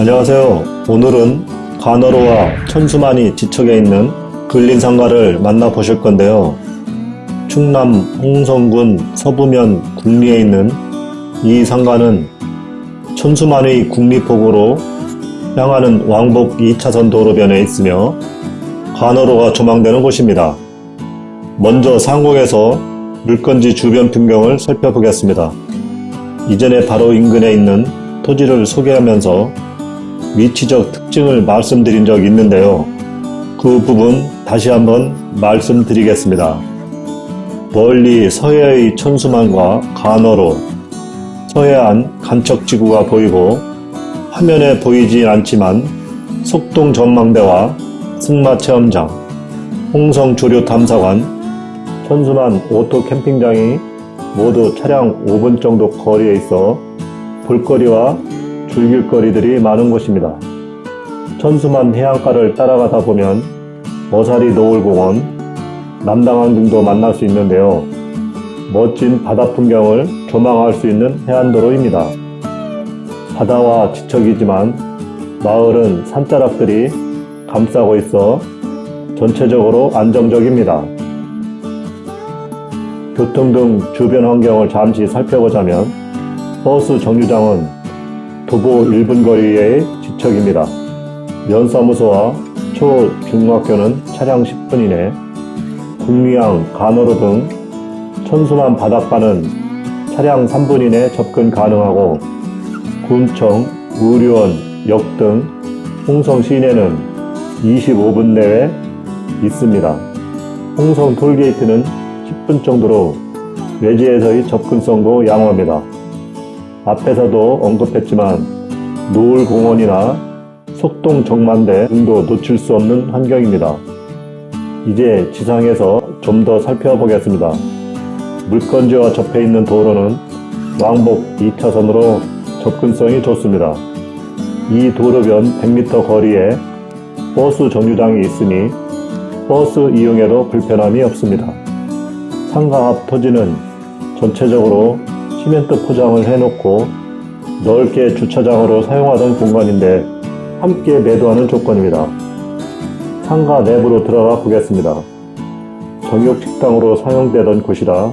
안녕하세요. 오늘은 간어로와 천수만이 지척에 있는 근린상가를 만나보실 건데요. 충남 홍성군 서부면 국리에 있는 이 상가는 천수만의 국리폭으로 향하는 왕복 2차선 도로변에 있으며 간어로가 조망되는 곳입니다. 먼저 상공에서 물건지 주변 풍경을 살펴보겠습니다. 이전에 바로 인근에 있는 토지를 소개하면서 위치적 특징을 말씀드린 적이 있는데요. 그 부분 다시 한번 말씀드리겠습니다. 멀리 서해의 천수만과 간어로 서해안 간척지구가 보이고 화면에 보이진 않지만 속동 전망대와 승마체험장, 홍성조류탐사관, 천수만 오토 캠핑장이 모두 차량 5분 정도 거리에 있어 볼거리와 즐길거리들이 많은 곳입니다. 천수만 해안가를 따라가다 보면 어사리 노을공원, 남당항 등도 만날 수 있는데요. 멋진 바다 풍경을 조망할 수 있는 해안도로입니다. 바다와 지척이지만 마을은 산자락들이 감싸고 있어 전체적으로 안정적입니다. 교통 등 주변 환경을 잠시 살펴보자면 버스 정류장은 도보 1분 거리의 지척입니다. 면사무소와 초, 중학교는 차량 10분 이내, 국리항, 간호로 등 천수만 바닷가는 차량 3분 이내 접근 가능하고 군청, 의료원, 역 등 홍성 시내는 25분 내에 있습니다. 홍성 톨게이트는 10분 정도로 외지에서의 접근성도 양호합니다. 앞에서도 언급했지만 노을공원이나 속동 정만대 등도 놓칠 수 없는 환경입니다. 이제 지상에서 좀 더 살펴보겠습니다. 물건지와 접해 있는 도로는 왕복 2차선으로 접근성이 좋습니다. 이 도로변 100m 거리에 버스 정류장이 있으니 버스 이용에도 불편함이 없습니다. 상가 앞 토지는 전체적으로 시멘트 포장을 해놓고 넓게 주차장으로 사용하던 공간인데 함께 매도하는 조건입니다. 상가 내부로 들어가 보겠습니다. 정육 식당으로 사용되던 곳이라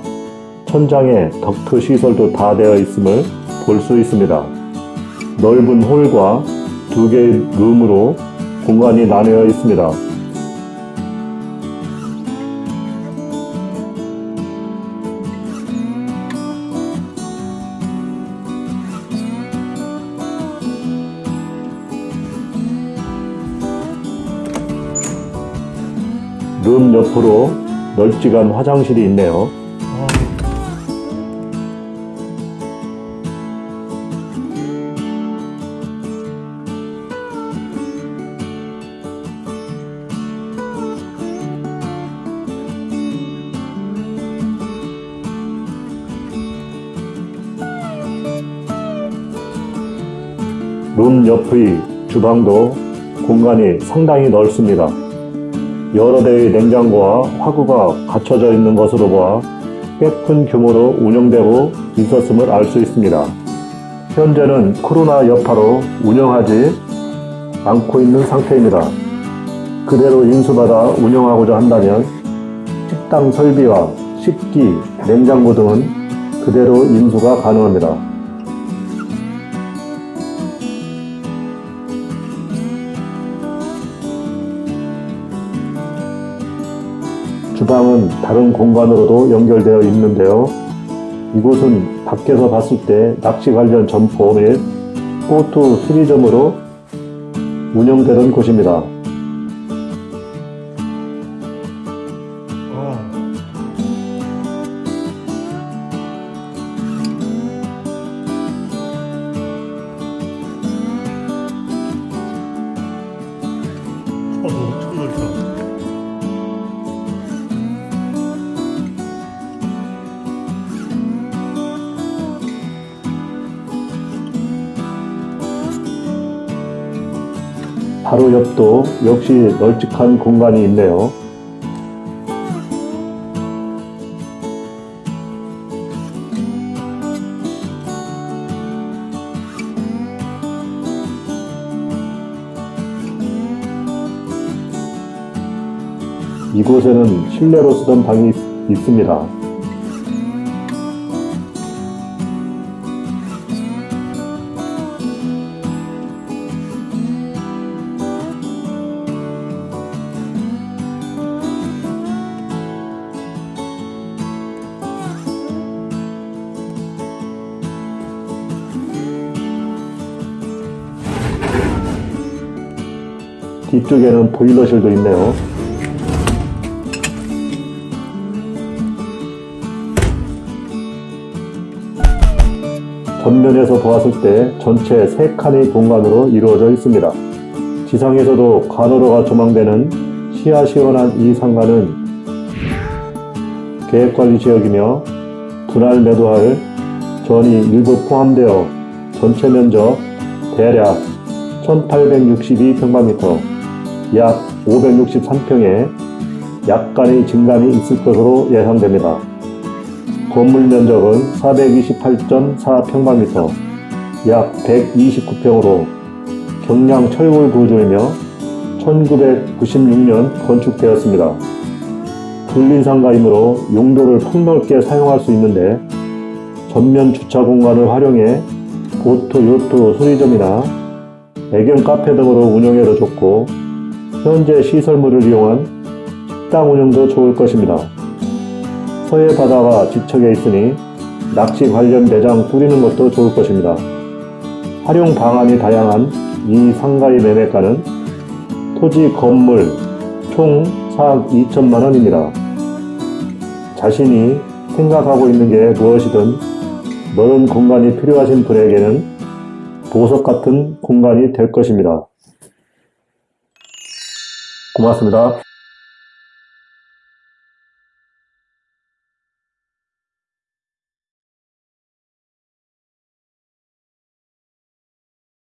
천장에 덕트 시설도 다 되어 있음을 볼 수 있습니다. 넓은 홀과 두 개의 룸으로 공간이 나뉘어 있습니다. 룸 옆으로 널찍한 화장실이 있네요. 룸 옆의 주방도 공간이 상당히 넓습니다. 여러 대의 냉장고와 화구가 갖춰져 있는 것으로 보아 꽤 큰 규모로 운영되고 있었음을 알 수 있습니다. 현재는 코로나 여파로 운영하지 않고 있는 상태입니다. 그대로 인수받아 운영하고자 한다면 식당 설비와 식기, 냉장고 등은 그대로 인수가 가능합니다. 주방은 다른 공간으로도 연결되어 있는데요. 이곳은 밖에서 봤을 때 낚시 관련 점포 및 보트 수리점으로 운영되는 곳입니다. 바로 옆도 역시 널찍한 공간이 있네요. 이곳에는 실내로 쓰던 방이 있습니다. 뒤쪽에는 보일러실도 있네요. 전면에서 보았을 때 전체 3칸의 공간으로 이루어져 있습니다. 지상에서도 관으로가 조망되는 시야 시원한 이 상가는 계획관리지역이며 분할 매도할 전이 일부 포함되어 전체 면적 대략 1862평방미터 약 563평에 약간의 증감이 있을 것으로 예상됩니다. 건물 면적은 428.4평방미터 약 129평으로 경량 철골 구조이며 1996년 건축되었습니다. 불린상가이므로 용도를 폭넓게 사용할 수 있는데 전면 주차 공간을 활용해 보트, 요트, 수리점이나 애견 카페 등으로 운영해도 좋고 현재 시설물을 이용한 식당 운영도 좋을 것입니다. 서해 바다가 지척에 있으니 낚시 관련 매장 꾸리는 것도 좋을 것입니다. 활용 방안이 다양한 이 상가의 매매가는 토지 건물 총 4억 2천만 원입니다. 자신이 생각하고 있는 게 무엇이든 넓은 공간이 필요하신 분에게는 보석 같은 공간이 될 것입니다. 고맙습니다.